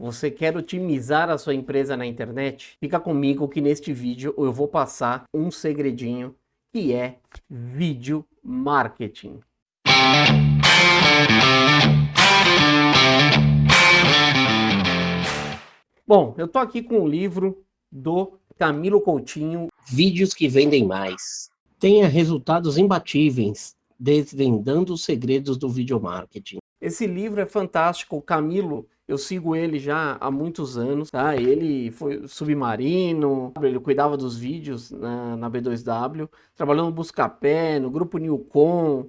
Você quer otimizar a sua empresa na internet? Fica comigo que neste vídeo eu vou passar um segredinho que é vídeo marketing. Bom, eu tô aqui com o livro do Camilo Coutinho, Vídeos que Vendem Mais. Tenha resultados imbatíveis, desvendando os segredos do vídeo marketing. Esse livro é fantástico, o Camilo eu sigo ele já há muitos anos, tá? Ele foi submarino, ele cuidava dos vídeos na, na B2W, trabalhando no Buscapé, no grupo Newcom.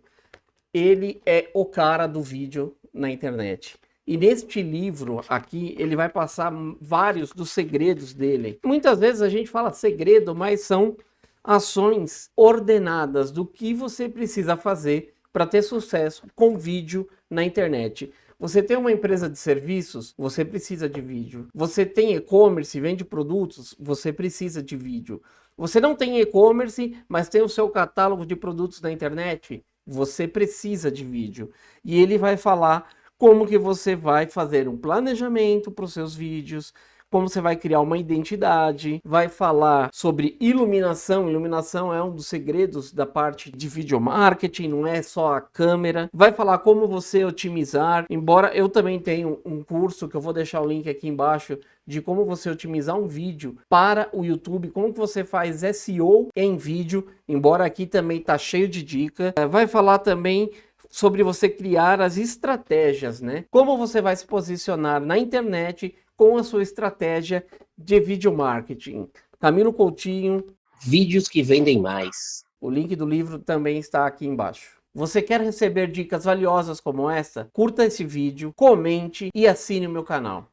Ele é o cara do vídeo na internet. E neste livro aqui, ele vai passar vários dos segredos dele. Muitas vezes a gente fala segredo, mas são ações ordenadas do que você precisa fazer para ter sucesso com vídeo na internet. Você tem uma empresa de serviços, você precisa de vídeo. Você tem e-commerce, vende produtos, você precisa de vídeo. Você não tem e-commerce, mas tem o seu catálogo de produtos na internet, você precisa de vídeo. E ele vai falar como que você vai fazer um planejamento para os seus vídeos, como você vai criar uma identidade, vai falar sobre iluminação, iluminação é um dos segredos da parte de vídeo marketing, não é só a câmera, vai falar como você otimizar, embora eu também tenho um curso que eu vou deixar o link aqui embaixo de como você otimizar um vídeo para o YouTube, como você faz SEO em vídeo, embora aqui também tá cheio de dica, é, vai falar também sobre você criar as estratégias, né? Como você vai se posicionar na internet com a sua estratégia de vídeo marketing. Camilo Coutinho. Vídeos que vendem mais. O link do livro também está aqui embaixo. Você quer receber dicas valiosas como essa? Curta esse vídeo, comente e assine o meu canal.